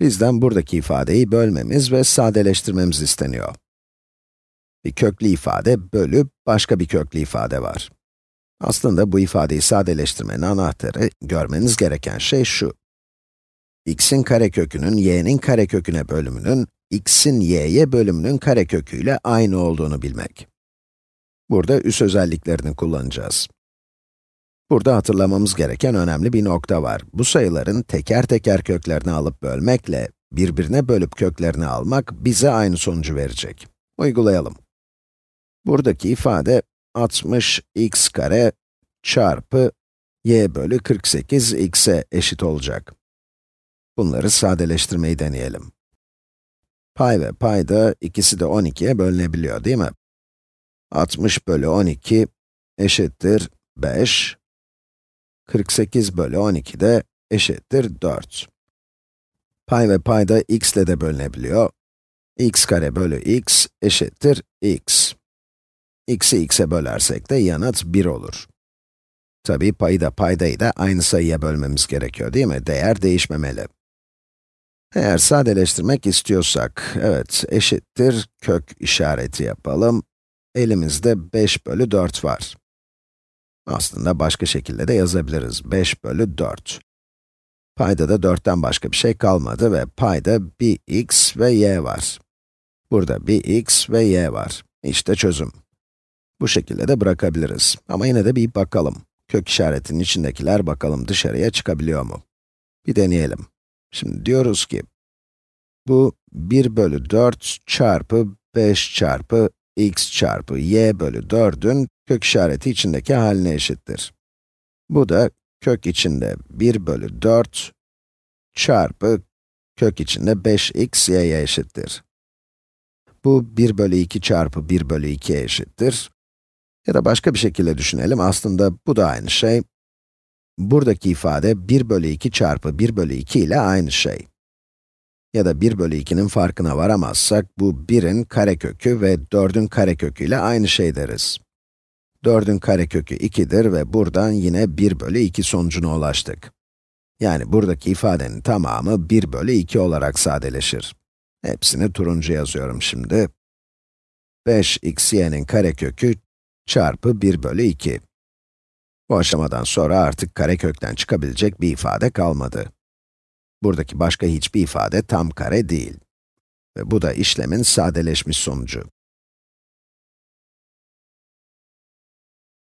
Bizden buradaki ifadeyi bölmemiz ve sadeleştirmemiz isteniyor. Bir köklü ifade bölü başka bir köklü ifade var. Aslında bu ifadeyi sadeleştirmenin anahtarı, görmeniz gereken şey şu. x'in karekökünün y'nin kareköküne bölümünün, x'in y'ye bölümünün kareköküyle aynı olduğunu bilmek. Burada üs özelliklerini kullanacağız. Burada hatırlamamız gereken önemli bir nokta var. Bu sayıların teker teker köklerini alıp bölmekle, birbirine bölüp köklerini almak bize aynı sonucu verecek. Uygulayalım. Buradaki ifade 60 x kare çarpı y bölü 48 x'e eşit olacak. Bunları sadeleştirmeyi deneyelim. Pay ve payda ikisi de 12'ye bölünebiliyor değil mi? 60 bölü 12 eşittir 5. 48 bölü 12 de eşittir 4. Pay ve payda x ile de bölünebiliyor. x kare bölü x eşittir x. x'i x'e bölersek de yanıt 1 olur. Tabi payı da paydayı da aynı sayıya bölmemiz gerekiyor değil mi? Değer değişmemeli. Eğer sadeleştirmek istiyorsak, evet eşittir kök işareti yapalım. Elimizde 5 bölü 4 var. Aslında başka şekilde de yazabiliriz. 5 bölü 4. Payda da 4'ten başka bir şey kalmadı ve payda bir x ve y var. Burada bir x ve y var. İşte çözüm. Bu şekilde de bırakabiliriz. Ama yine de bir bakalım. Kök işaretinin içindekiler bakalım dışarıya çıkabiliyor mu? Bir deneyelim. Şimdi diyoruz ki, bu 1 bölü 4 çarpı 5 çarpı x çarpı y bölü 4'ün kök işareti içindeki haline eşittir. Bu da kök içinde 1 bölü 4 çarpı kök içinde 5x y'ye eşittir. Bu 1 bölü 2 çarpı 1 bölü 2'ye eşittir. Ya da başka bir şekilde düşünelim, aslında bu da aynı şey. Buradaki ifade 1 bölü 2 çarpı 1 bölü 2 ile aynı şey. Ya da 1 bölü 2'nin farkına varamazsak, bu 1'in karekökü ve 4'ün karekökü ile aynı şey deriz. 4'ün karekökü 2'dir ve buradan yine 1 bölü 2 sonucuna ulaştık. Yani buradaki ifadenin tamamı 1 bölü 2 olarak sadeleşir. Hepsini turuncu yazıyorum şimdi. 5x y'nin karekökü çarpı 1 bölü 2. Bu aşamadan sonra artık karekökten çıkabilecek bir ifade kalmadı. Buradaki başka hiçbir ifade tam kare değil. Ve bu da işlemin sadeleşmiş sonucu.